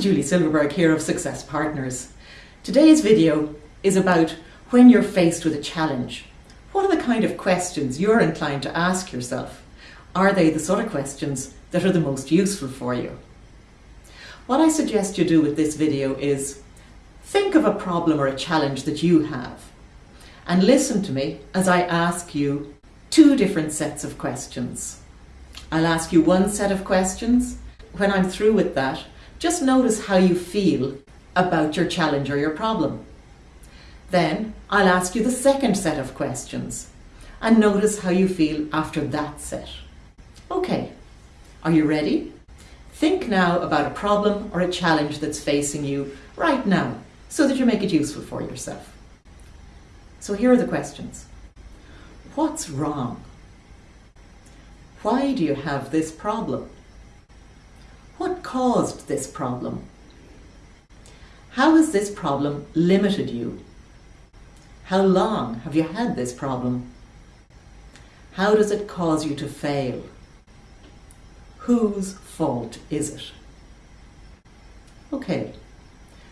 Julie Silverberg here of Success Partners. Today's video is about when you're faced with a challenge. What are the kind of questions you're inclined to ask yourself? Are they the sort of questions that are the most useful for you? What I suggest you do with this video is think of a problem or a challenge that you have and listen to me as I ask you two different sets of questions. I'll ask you one set of questions. When I'm through with that, just notice how you feel about your challenge or your problem. Then I'll ask you the second set of questions and notice how you feel after that set. Okay, are you ready? Think now about a problem or a challenge that's facing you right now so that you make it useful for yourself. So here are the questions. What's wrong? Why do you have this problem? Caused this problem? How has this problem limited you? How long have you had this problem? How does it cause you to fail? Whose fault is it? Okay,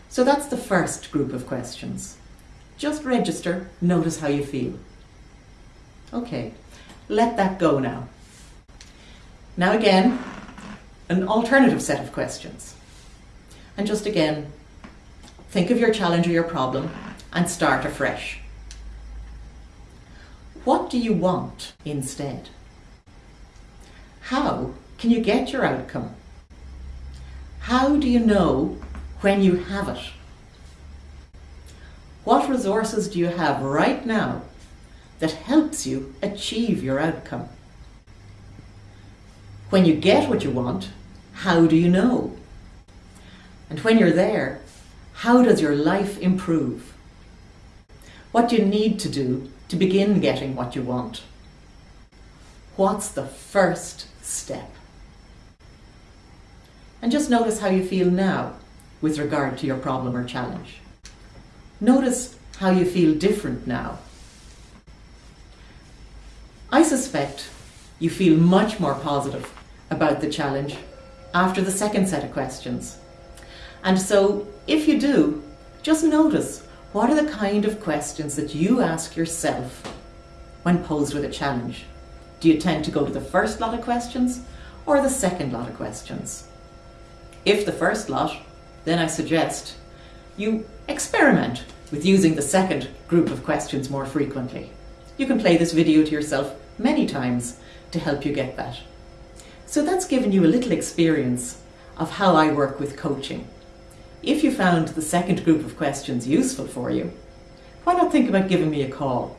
so that's the first group of questions. Just register, notice how you feel. Okay, let that go now. Now again, an alternative set of questions. And just again, think of your challenge or your problem and start afresh. What do you want instead? How can you get your outcome? How do you know when you have it? What resources do you have right now that helps you achieve your outcome? When you get what you want, how do you know? And when you're there, how does your life improve? What do you need to do to begin getting what you want? What's the first step? And just notice how you feel now with regard to your problem or challenge. Notice how you feel different now. I suspect you feel much more positive about the challenge after the second set of questions. And so if you do, just notice what are the kind of questions that you ask yourself when posed with a challenge. Do you tend to go to the first lot of questions or the second lot of questions? If the first lot, then I suggest you experiment with using the second group of questions more frequently. You can play this video to yourself many times to help you get that. So that's given you a little experience of how I work with coaching. If you found the second group of questions useful for you, why not think about giving me a call?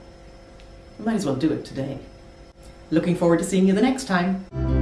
You might as well do it today. Looking forward to seeing you the next time.